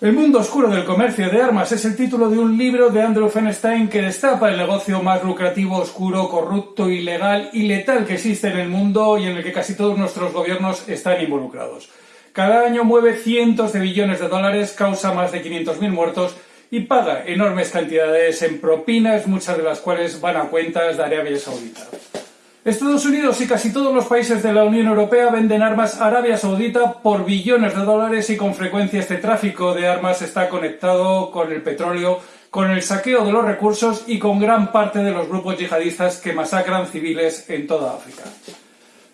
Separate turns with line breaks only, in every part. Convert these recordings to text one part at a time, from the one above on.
El mundo oscuro del comercio de armas es el título de un libro de Andrew Feinstein que destapa el negocio más lucrativo, oscuro, corrupto, ilegal y letal que existe en el mundo y en el que casi todos nuestros gobiernos están involucrados. Cada año mueve cientos de billones de dólares, causa más de 500.000 muertos y paga enormes cantidades en propinas, muchas de las cuales van a cuentas de Arabia Saudita. Estados Unidos y casi todos los países de la Unión Europea venden armas a Arabia Saudita por billones de dólares y con frecuencia este tráfico de armas está conectado con el petróleo, con el saqueo de los recursos y con gran parte de los grupos yihadistas que masacran civiles en toda África.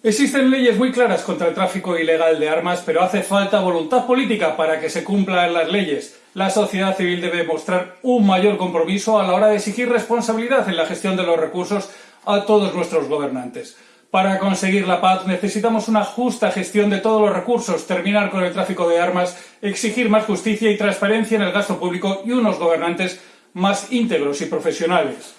Existen leyes muy claras contra el tráfico ilegal de armas, pero hace falta voluntad política para que se cumplan las leyes. La sociedad civil debe mostrar un mayor compromiso a la hora de exigir responsabilidad en la gestión de los recursos a todos nuestros gobernantes. Para conseguir la paz necesitamos una justa gestión de todos los recursos, terminar con el tráfico de armas, exigir más justicia y transparencia en el gasto público y unos gobernantes más íntegros y profesionales.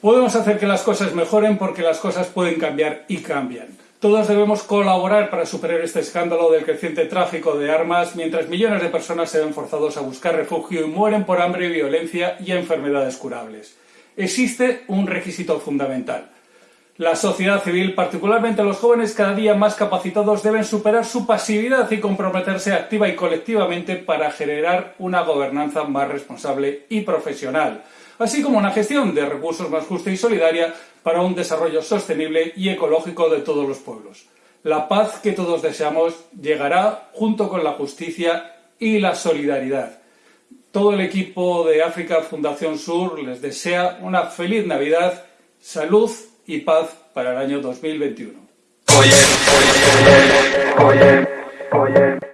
Podemos hacer que las cosas mejoren porque las cosas pueden cambiar y cambian. Todos debemos colaborar para superar este escándalo del creciente tráfico de armas mientras millones de personas se ven forzados a buscar refugio y mueren por hambre, violencia y enfermedades curables existe un requisito fundamental. La sociedad civil, particularmente los jóvenes cada día más capacitados, deben superar su pasividad y comprometerse activa y colectivamente para generar una gobernanza más responsable y profesional, así como una gestión de recursos más justa y solidaria para un desarrollo sostenible y ecológico de todos los pueblos. La paz que todos deseamos llegará junto con la justicia y la solidaridad. Todo el equipo de África Fundación Sur les desea una feliz Navidad, salud y paz para el año 2021. Oye, oye, oye, oye, oye.